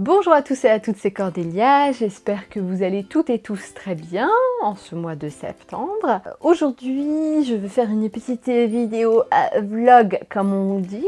Bonjour à tous et à toutes, c'est Cordélia, j'espère que vous allez toutes et tous très bien en ce mois de septembre. Aujourd'hui, je vais faire une petite vidéo euh, vlog comme on dit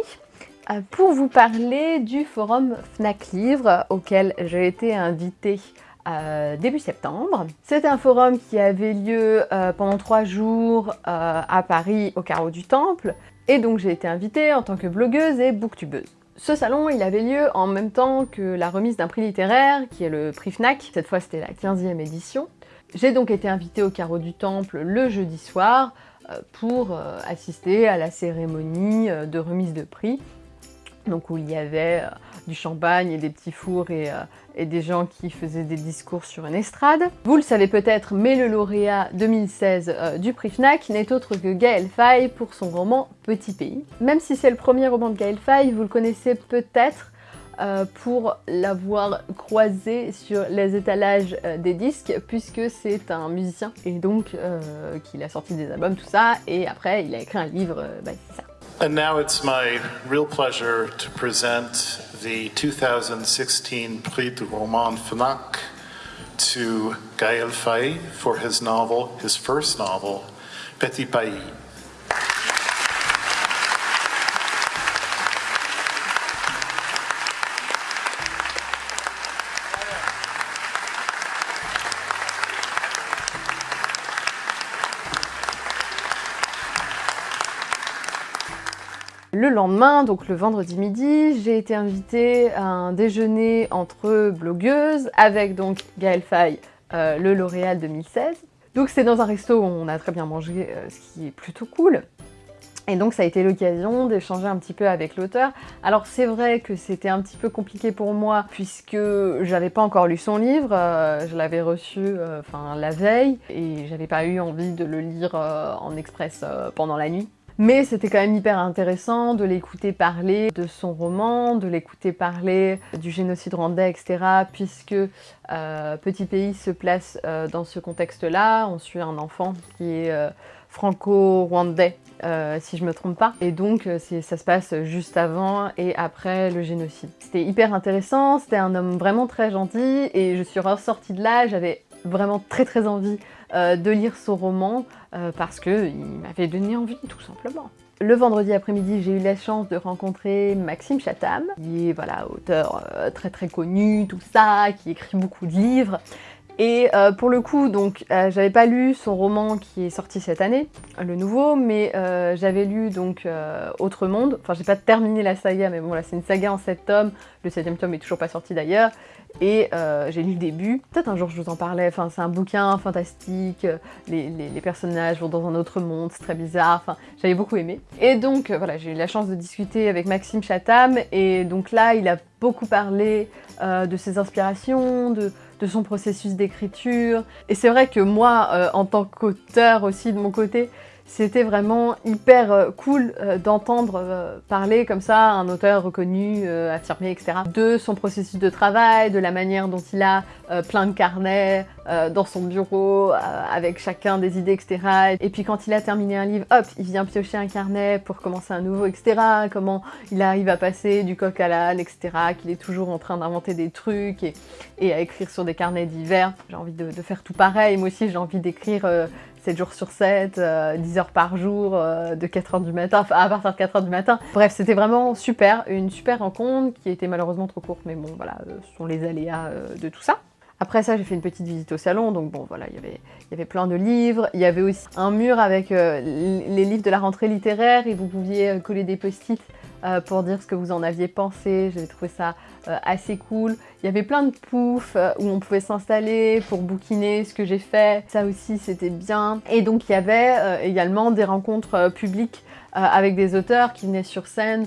euh, pour vous parler du forum Fnac Livre auquel j'ai été invitée euh, début septembre. C'est un forum qui avait lieu pendant trois jours à Paris au carreau du Temple et donc j'ai été invitée en tant que blogueuse et booktubeuse. Ce salon, il avait lieu en même temps que la remise d'un prix littéraire, qui est le prix FNAC. Cette fois, c'était la 15e édition. J'ai donc été invitée au carreau du Temple le jeudi soir euh, pour euh, assister à la cérémonie euh, de remise de prix donc où il y avait euh, du champagne et des petits fours euh, et, des gens qui faisaient des discours sur une estrade. Vous le savez peut-être, mais le lauréat 2016 euh, du prix FNAC n'est autre que Gaël Faye pour son roman Petit Pays. Même si c'est le premier roman de Gaël Faye, vous le connaissez peut-être pour l'avoir croisé sur les étalages des disques puisque c'est un musicien et donc qu'il a sorti des albums, tout ça, et après il a écrit un livre, bah, c'est ça. And now it's my real pleasure to present the 2016 Prix du Roman Fnac to Gaël Faye for his novel, his first novel, Petit Pays. Le lendemain, donc le vendredi midi, j'ai été invitée à un déjeuner entre blogueuses avec donc Gaël Faye, euh, le lauréat 2016. Donc c'est dans un resto où on a très bien mangé, euh, ce qui est plutôt cool. Et donc ça a été l'occasion d'échanger un petit peu avec l'auteur. Alors c'est vrai que c'était un petit peu compliqué pour moi puisque j'avais pas encore lu son livre, euh, je l'avais reçu enfin la veille et j'avais pas eu envie de le lire en express pendant la nuit. Mais c'était quand même hyper intéressant de l'écouter parler de son roman, de l'écouter parler du génocide rwandais, etc. Puisque euh, Petit Pays se place euh, dans ce contexte-là. On suit un enfant qui est euh, franco-rwandais, si je me trompe pas. Et donc ça se passe juste avant et après le génocide. C'était hyper intéressant, c'était un homme vraiment très gentil et je suis ressortie de là, j'avais vraiment très très envie euh, de lire son roman euh, parce qu'il m'avait donné envie tout simplement. Le vendredi après-midi, j'ai eu la chance de rencontrer Maxime Chatham, qui est voilà, auteur euh, très très connu, tout ça, qui écrit beaucoup de livres. Et pour le coup, donc, j'avais pas lu son roman qui est sorti cette année, le nouveau, mais j'avais lu donc Autre Monde. Enfin, j'ai pas terminé la saga, mais bon, là, c'est une saga en 7 tomes. Le 7 tome est toujours pas sorti d'ailleurs. Et euh, j'ai lu le début, peut-être un jour je vous en parlais, enfin c'est un bouquin fantastique, les, personnages vont dans un autre monde, c'est très bizarre, enfin j'avais beaucoup aimé. Et donc euh, voilà, j'ai eu la chance de discuter avec Maxime Chatham, et donc là il a beaucoup parlé euh, de ses inspirations, de, de son processus d'écriture. Et c'est vrai que moi, en tant qu'auteur aussi de mon côté, c'était vraiment hyper euh, cool euh, d'entendre euh, parler comme ça un auteur reconnu, affirmé, etc. de son processus de travail, de la manière dont il a plein de carnets dans son bureau avec chacun des idées, etc. Et puis quand il a terminé un livre, hop, il vient piocher un carnet pour commencer un nouveau, etc. Comment il arrive à passer du coq à l'âne, etc. Qu'il est toujours en train d'inventer des trucs et, à écrire sur des carnets divers. J'ai envie de, de, faire tout pareil. Moi aussi, j'ai envie d'écrire 7 jours sur 7, 10 euh, heures par jour, euh, de 4h du matin, enfin à partir de 4h du matin. Bref, c'était vraiment super, une super rencontre qui était malheureusement trop courte, mais bon voilà, euh, ce sont les aléas de tout ça. Après ça, j'ai fait une petite visite au salon, donc bon voilà, il y avait, il y avait plein de livres. Il y avait aussi un mur avec les livres de la rentrée littéraire et vous pouviez coller des post-it euh, pour dire ce que vous en aviez pensé. J'avais trouvé ça euh, assez cool. Il y avait plein de poufs euh, où on pouvait s'installer pour bouquiner ce que j'ai fait. Ça aussi, c'était bien. Et donc, il y avait également des rencontres publiques avec des auteurs qui venaient sur scène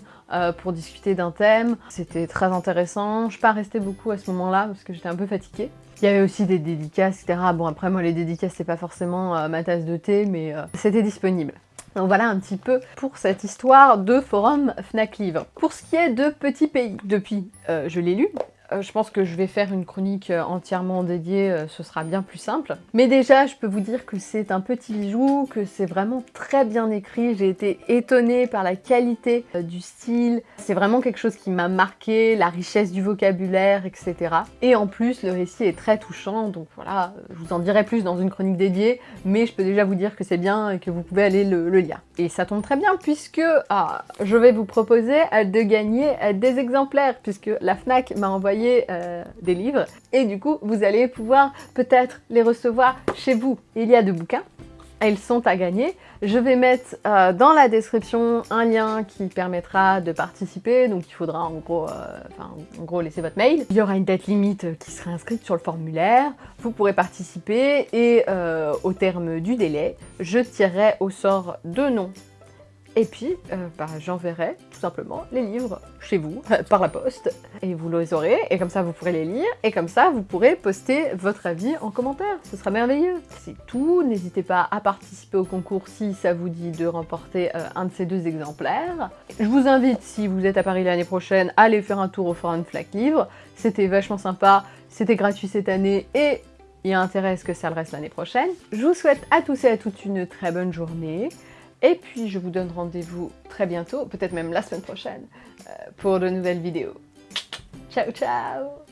pour discuter d'un thème. C'était très intéressant. Je ne suis pas restée beaucoup à ce moment-là parce que j'étais un peu fatiguée. Il y avait aussi des dédicaces, etc. Bon, après, moi, les dédicaces, c'est pas forcément ma tasse de thé, mais c'était disponible. Donc voilà un petit peu pour cette histoire de forum Fnac Livre. Pour ce qui est de Petit Pays, depuis, euh, je l'ai lu, je pense que je vais faire une chronique euh, entièrement dédiée, euh, ce sera bien plus simple. Mais déjà, je peux vous dire que c'est un petit bijou, que c'est vraiment très bien écrit. J'ai été étonnée par la qualité du style. C'est vraiment quelque chose qui m'a marqué, la richesse du vocabulaire, etc. Et en plus, le récit est très touchant, donc voilà, je vous en dirai plus dans une chronique dédiée, mais je peux déjà vous dire que c'est bien et que vous pouvez aller le, lire. Et ça tombe très bien puisque ah, je vais vous proposer de gagner des exemplaires, puisque la FNAC m'a envoyé euh, des livres et du coup vous allez pouvoir peut-être les recevoir chez vous. Il y a deux bouquins, elles sont à gagner. Je vais mettre euh, dans la description un lien qui permettra de participer, donc il faudra en gros, euh, en gros laisser votre mail. Il y aura une date limite qui sera inscrite sur le formulaire, vous pourrez participer et au terme du délai, je tirerai au sort deux noms et puis, euh, bah, j'enverrai tout simplement les livres chez vous, par la poste, et vous les aurez, et comme ça vous pourrez les lire, et comme ça vous pourrez poster votre avis en commentaire, ce sera merveilleux. C'est tout, n'hésitez pas à participer au concours si ça vous dit de remporter euh, un de ces deux exemplaires. Je vous invite, si vous êtes à Paris l'année prochaine, à aller faire un tour au Forum Flac Livre, c'était vachement sympa, c'était gratuit cette année, et il y a intérêt à ce que ça le reste l'année prochaine. Je vous souhaite à tous et à toutes une très bonne journée. Et puis je vous donne rendez-vous très bientôt, peut-être même la semaine prochaine, euh, pour de nouvelles vidéos. Ciao ciao